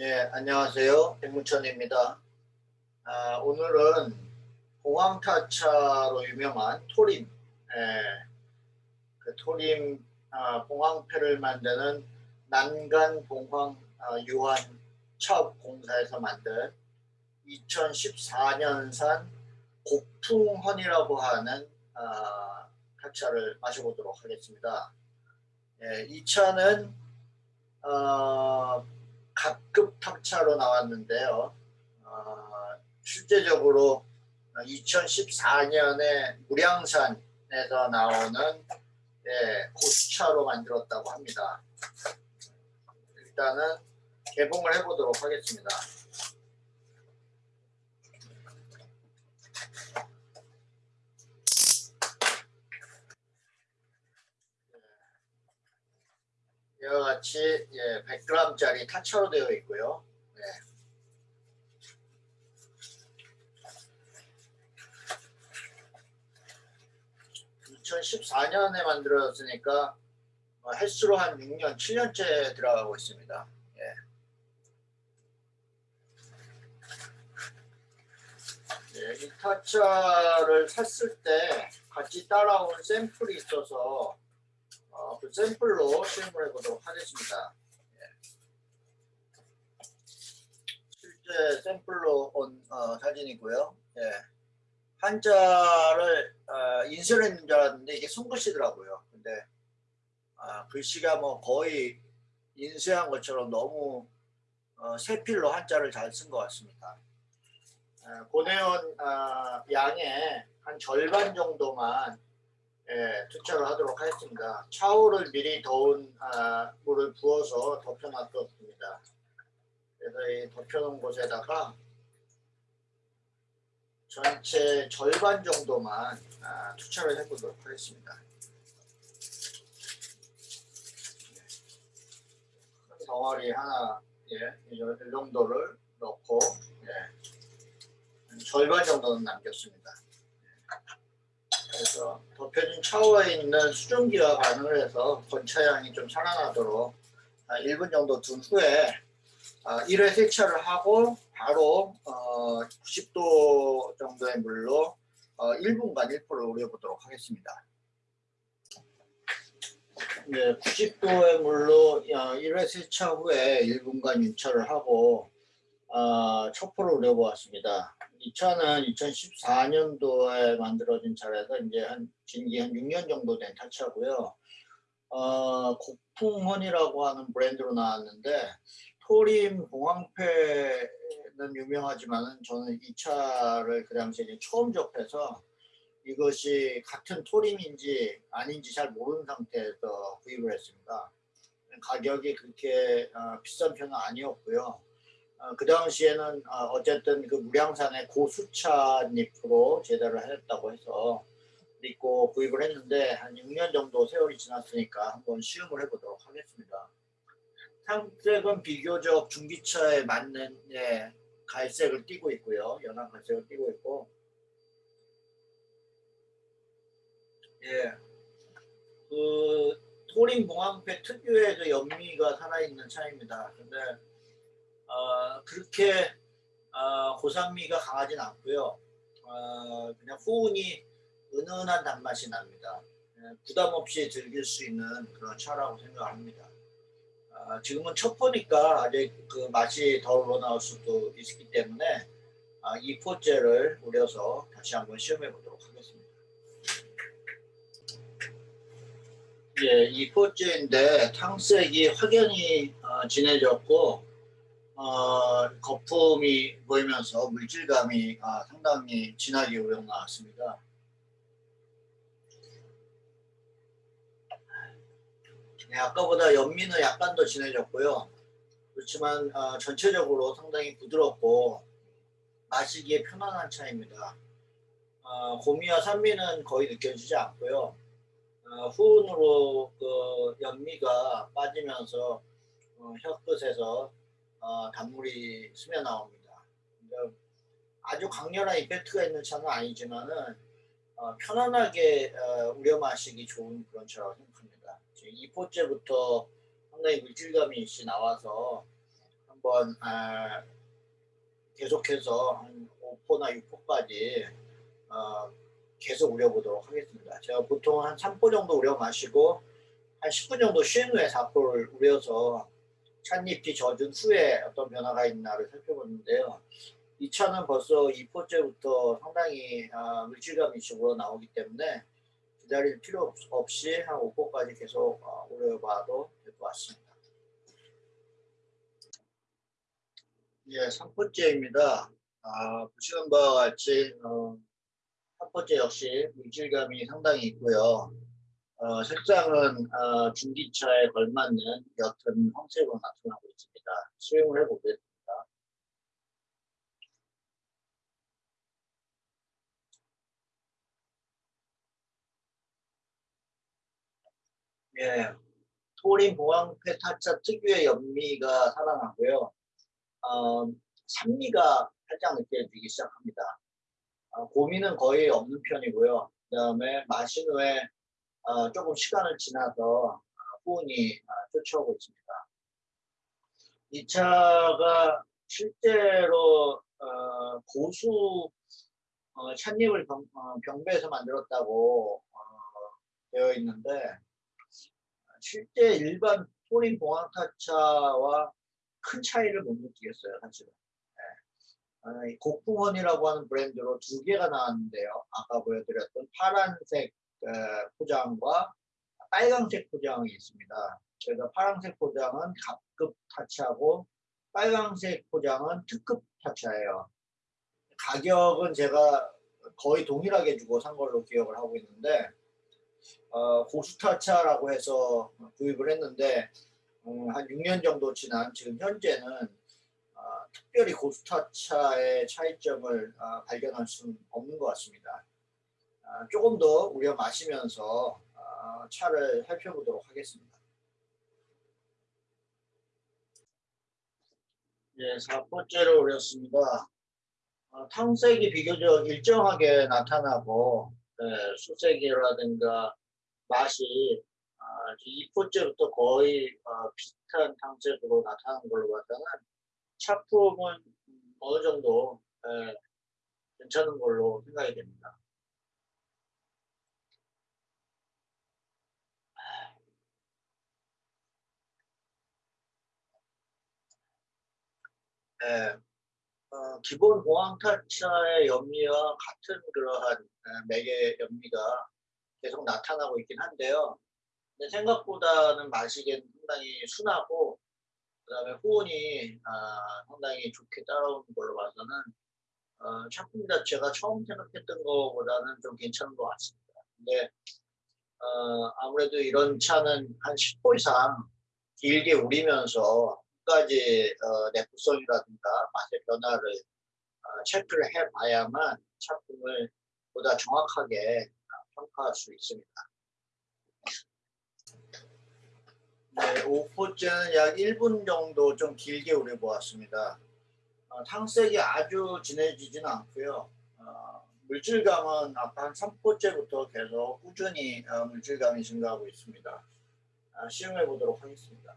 네, 안녕하세요. 백문천입니다. 아, 오늘은 공황타차로 유명한 토림, 예, 그 토림 아, 공황패를 만드는 난간 공황 아, 유한 차업 공사에서 만든 2014년산 고풍헌이라고 하는 아, 타차를 마셔보도록 하겠습니다. 예, 이 차는 어, 갑급 탑차로 나왔는데요. 어, 실제적으로 2014년에 무량산에서 나오는 예, 고수차로 만들었다고 합니다. 일단은 개봉을 해보도록 하겠습니다. 이와 같이 예, 100g짜리 타차로 되어 있고요. 네. (2014년에) 만들어졌으니까 어, 횟수로 한 6년 7년째 들어가고 있습니다 예. 예, 이 타차를 샀을 때 같이 따라온 샘플이 있어서 어, 그 샘플로 실험을 해보도록 하겠습니다. 예. 실제 샘플로 온 어, 사진이고요. 예. 한자를 어, 인쇄를 했는 줄 알았는데 이게 손글씨더라고요. 근데 아, 글씨가 뭐 거의 인쇄한 것처럼 너무 어, 세필로 한자를 잘 쓴 것 같습니다. 아, 고내온 아, 양의 한 절반 정도만 예, 투척을 하도록 하겠습니다. 차오를 미리 더운 아, 물을 부어서 덮여놨습니다. 그래서 이 덮여놓은 곳에다가 전체 절반 정도만 아, 투척을 해보도록 하겠습니다. 큰 덩어리 하나, 예, 이 정도를 넣고 예, 절반 정도는 남겼습니다. 그래서 덮여진 차오에 있는 수증기와 반응을 해서 건차량이 좀 살아나도록 1분 정도 둔 후에 1회 세차를 하고 바로 90도 정도의 물로 1분간 1%를 우려보도록 하겠습니다. 네, 90도의 물로 1회 세차 후에 1분간 윤차를 하고 초포를 우려보았습니다. 이 차는 2014년도에 만들어진 차라서 이제 한 진기 한 6년 정도 된 타차고요. 어, 고풍헌이라고 하는 브랜드로 나왔는데 토림 공황패는 유명하지만 저는 이 차를 그 당시에 처음 접해서 이것이 같은 토림인지 아닌지 잘 모르는 상태에서 구입을 했습니다. 가격이 그렇게 어, 비싼 편은 아니었고요. 어, 그 당시에는 어, 쨌든 그 무량산의 고수차 잎으로 제작을 했다고 해서 믿고 구입을 했는데 한 6년 정도 세월이 지났으니까 한번 시음을 해보도록 하겠습니다. 상색은 비교적 중기차에 맞는 예, 갈색을 띠고 있고요. 연한 갈색을 띠고 있고 예, 그 토린 봉황패 특유의 그 연미가 살아있는 차입니다. 근데 어, 그렇게 어, 고산미가 강하진 않고요. 어, 그냥 후운이 은은한 단맛이 납니다. 예, 부담 없이 즐길 수 있는 그런 차라고 생각합니다. 어, 지금은 첫 포니까 아직 그 맛이 더 우러나올 수도 있기 때문에 어, 이 포째를 우려서 다시 한번 시험해 보도록 하겠습니다. 예, 이 포째인데 탕색이 확연히 어, 진해졌고 어, 거품이 보이면서 물질감이 아, 상당히 진하게 우려 나왔습니다. 네, 아까보다 연미는 약간 더 진해졌고요. 그렇지만 어, 전체적으로 상당히 부드럽고 마시기에 편안한 차입니다. 어, 고미와 산미는 거의 느껴지지 않고요. 어, 후운으로 그 연미가 빠지면서 어, 혀끝에서 어, 단물이 스며 나옵니다. 아주 강렬한 이펙트가 있는 차는 아니지만은 어, 편안하게 어, 우려 마시기 좋은 그런 차라고 생각합니다. 2포째부터 상당히 물질감이 나와서 한번 아, 계속해서 한 5포나 6포까지 어, 계속 우려보도록 하겠습니다. 제가 보통 한 3포 정도 우려 마시고 한 10분 정도 쉰 후에 4포를 우려서 찻잎이 젖은 후에 어떤 변화가 있나를 살펴보는데요. 이 차는 벌써 2포째부터 상당히 아, 물질감 이쪽으로 나오기 때문에 기다릴 필요 없이 한 5포까지 계속 어, 우려봐도 될 것 같습니다. 예, 3포째입니다. 아, 보시는 바와 같이 어, 첫 번째 역시 물질감이 상당히 있고요. 어, 색상은 어, 중기차에 걸맞는 옅은 황색으로 나타나고 있습니다. 수용을 해보겠습니다. 예, 토린 보황패 타차 특유의 연미가 살아나고요. 어, 산미가 살짝 느껴지기 시작합니다. 어, 고민은 거의 없는 편이고요. 그 다음에 마신 후에 어, 조금 시간을 지나서 어, 쫓아오고 있습니다. 이 차가 실제로 어, 고수 어, 찻잎을 병, 병배에서 만들었다고 되어 있는데 실제 일반 토린 봉황타차와 큰 차이를 못 느끼겠어요 사실은 네. 곡풍원이라고 하는 브랜드로 두 개가 나왔는데요 아까 보여드렸던 파란색 포장과 빨강색 포장이 있습니다 그래서 파란색 포장은 갑급 타차고 빨강색 포장은 특급 타차예요 가격은 제가 거의 동일하게 주고 산 걸로 기억을 하고 있는데 어, 고수타차라고 해서 구입을 했는데 음, 한 6년 정도 지난 지금 현재는 어, 특별히 고수타차의 차이점을 어, 발견할 수는 없는 것 같습니다. 어, 조금 더 우려 마시면서 어, 차를 살펴보도록 하겠습니다. 네, 4번째로 우렸습니다. 어, 탕색이 비교적 일정하게 나타나고 네, 수색이라든가 맛이 어, 2포째부터 거의 어, 비슷한 탕색으로 나타나는 걸로 봐서는 차품은 어느 정도 에, 괜찮은 걸로 생각이 됩니다. 네, 어, 기본 보황타차의 연미와 같은 그러한 맥의 연미가 계속 나타나고 있긴 한데요. 근데 생각보다는 마시기엔 상당히 순하고 그 다음에 호운이 아, 상당히 좋게 따라오는 걸로 봐서는 어, 작품 자체가 처음 생각했던 것보다는 좀 괜찮은 것 같습니다. 근데 어, 아무래도 이런 차는 한 10호 이상 길게 우리면서 끝까지 어, 내구성이라든가 맛의 변화를 어, 체크를 해봐야만 작품을 보다 정확하게 평가할 수 있습니다. 네, 5포째는 약 1분 정도 좀 길게 우려 보았습니다. 어, 탕색이 아주 진해지지는 않고요. 어, 물질감은 아까 한 3포째부터 계속 꾸준히 어, 물질감이 증가하고 있습니다. 아, 시험해 보도록 하겠습니다.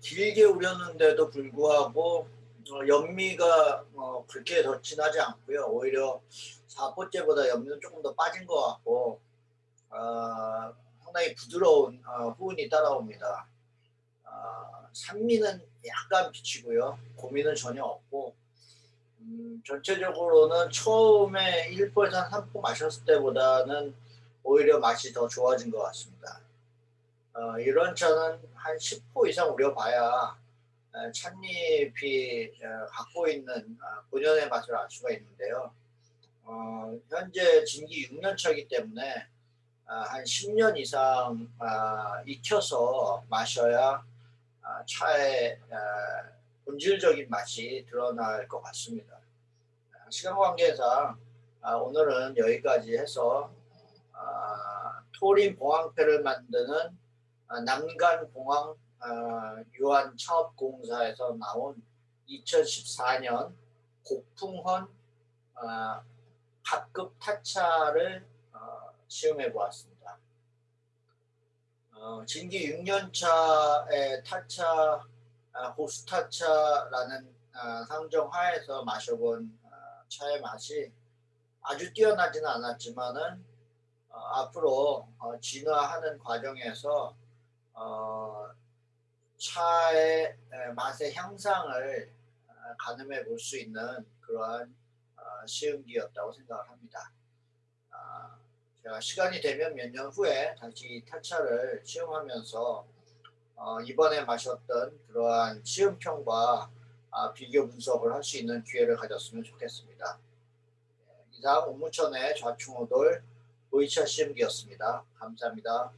길게 우렸는데도 불구하고 어, 연미가 어, 그렇게 더 진하지 않고요. 오히려 4포째보다 연미는 조금 더 빠진 것 같고 어, 상당히 부드러운 어, 후운이 따라옵니다. 어, 산미는 약간 비치고요. 고민은 전혀 없고 음, 전체적으로는 처음에 1포에서 3포 마셨을 때보다는 오히려 맛이 더 좋아진 것 같습니다. 어, 이런 차는 한 10호 이상 우려봐야 어, 찻잎이 어, 갖고 있는 어, 본연의 맛을 알 수가 있는데요. 어, 현재 진기 6년 차이기 때문에 어, 한 10년 이상 익혀서 마셔야 차의 본질적인 맛이 드러날 것 같습니다. 시간 관계상 오늘은 여기까지 해서 토린 봉황패를 만드는 어, 남간공항 어, 유한차업공사에서 나온 2014년 고풍헌 어, 각급 타차를 어, 시험해 보았습니다. 어, 진기 6년차의 타차 아, 호스타차라는 아, 상정 하에서 마셔본 아, 차의 맛이 아주 뛰어나지는 않았지만은 어, 앞으로 어, 진화하는 과정에서 어, 차의 에, 맛의 향상을 어, 가늠해 볼 수 있는 그러한 어, 시음기였다고 생각을 합니다. 아, 제가 시간이 되면 몇 년 후에 다시 타차를 시음하면서 어, 이번에 마셨던 그러한 시음평과 아, 비교 분석을 할 수 있는 기회를 가졌으면 좋겠습니다. 예, 이상 옥무천의 좌충우돌 보이차 시음기였습니다. 감사합니다.